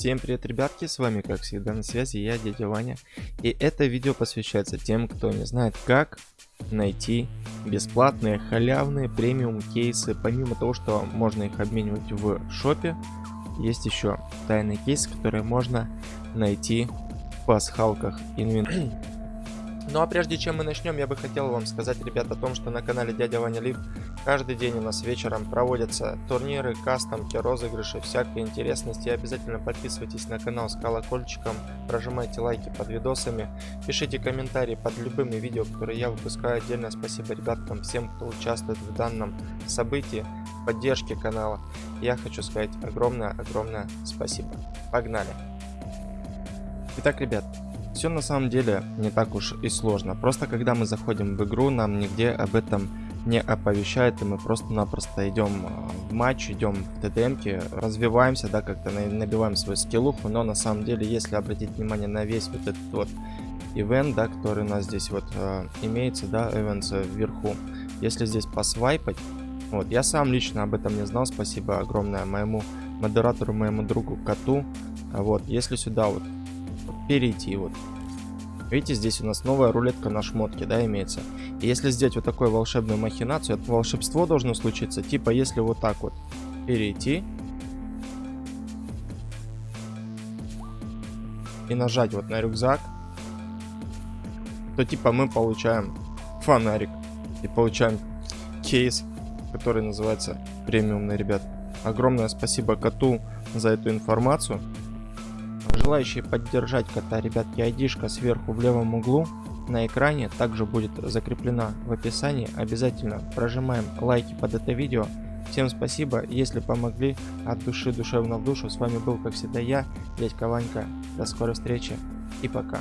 Всем привет, ребятки, с вами как всегда на связи я, дядя Ваня. И это видео посвящается тем, кто не знает, как найти бесплатные халявные премиум кейсы. Помимо того, что можно их обменивать в шопе, есть еще тайный кейс, который можно найти в пасхалках инвентаря. Ну а прежде чем мы начнем, я бы хотел вам сказать, ребят, о том, что на канале Дядя Ваня Лив каждый день у нас вечером проводятся турниры, кастомки, розыгрыши, всякие интересности. Обязательно подписывайтесь на канал с колокольчиком, прожимайте лайки под видосами, пишите комментарии под любыми видео, которые я выпускаю. Отдельно спасибо ребяткам, всем, кто участвует в данном событии, поддержке канала. Я хочу сказать огромное-огромное спасибо. Погнали! Итак, ребят, все на самом деле не так уж и сложно. Просто когда мы заходим в игру, нам нигде об этом не оповещает, и мы просто-напросто идем а, в матч, идем в ТДМки, развиваемся, да, как-то набиваем свою скиллуху, но на самом деле, если обратить внимание на весь вот этот вот ивент, да, который у нас здесь вот э, имеется, да, эвенс вверху, если здесь посвайпать, вот, я сам лично об этом не знал, спасибо огромное моему модератору, моему другу Коту, вот, если сюда вот перейти вот. Видите, здесь у нас новая рулетка на шмотке, да, имеется. И если сделать вот такую волшебную махинацию, это волшебство должно случиться, типа, если вот так вот перейти и нажать вот на рюкзак, то типа мы получаем фонарик и получаем кейс, который называется премиумный, ребят. Огромное спасибо коту за эту информацию. Желающие поддержать кота, ребятки, айдишка сверху в левом углу на экране также будет закреплена в описании. Обязательно прожимаем лайки под это видео. Всем спасибо, если помогли от души душевно в душу. С вами был, как всегда, я, дядька Ванька. До скорой встречи и пока.